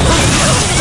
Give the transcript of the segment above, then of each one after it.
Oh,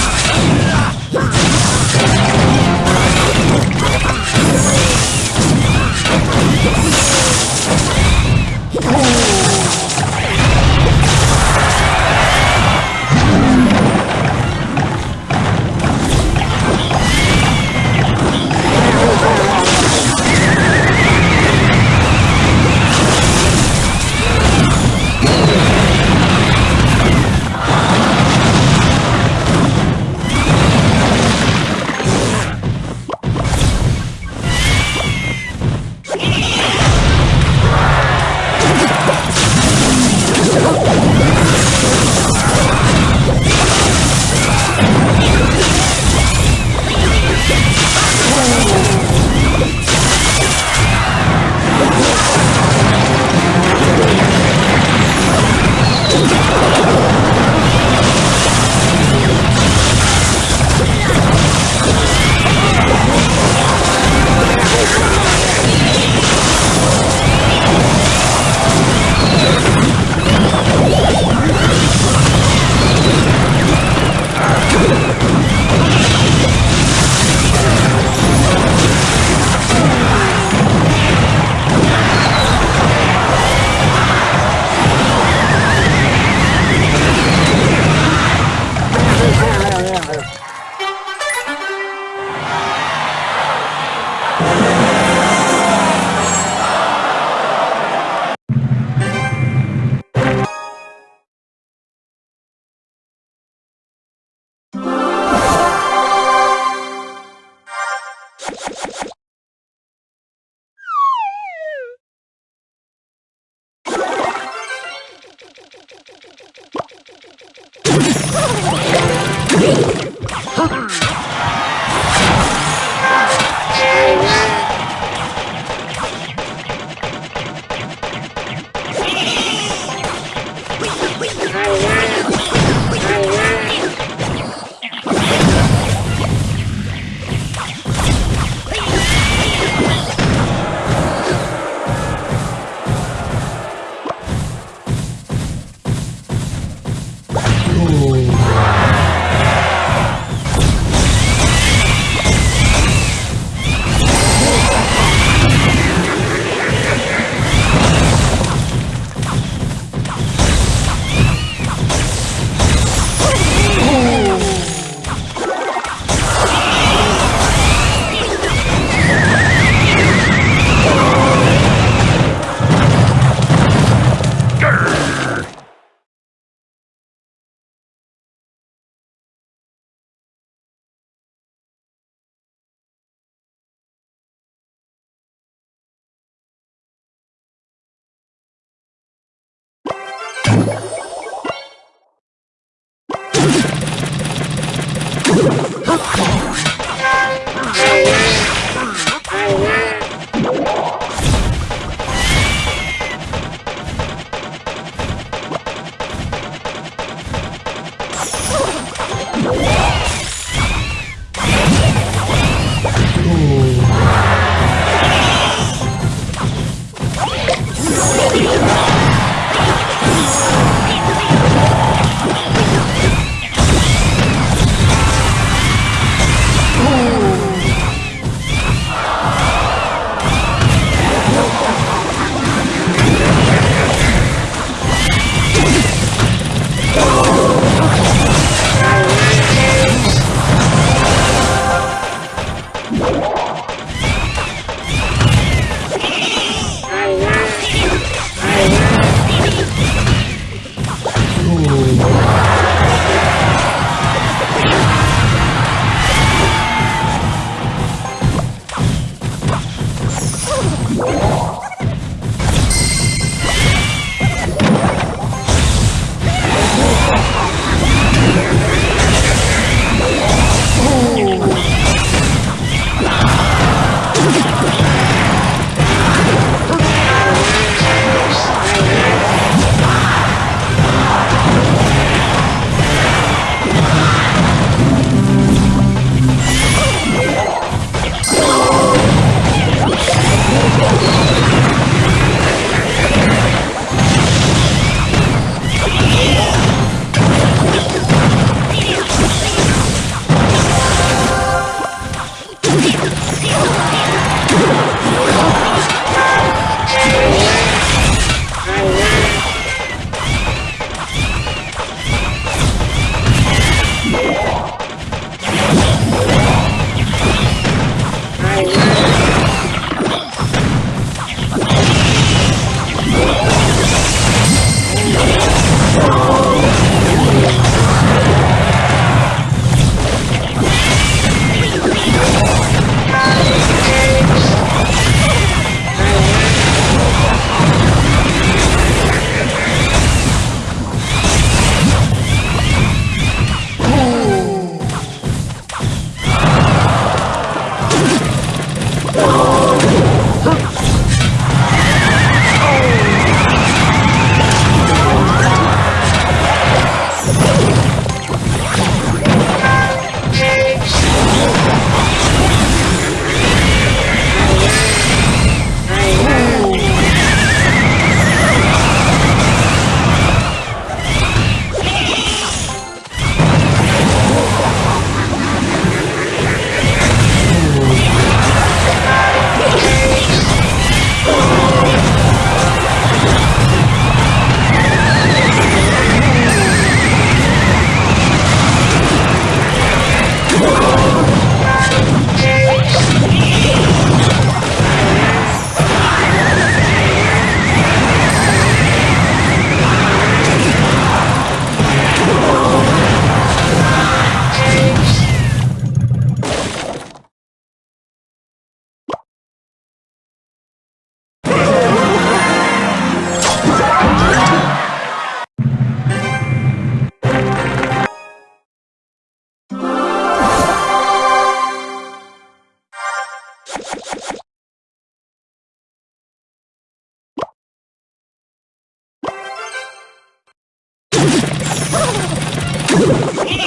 Ha ha!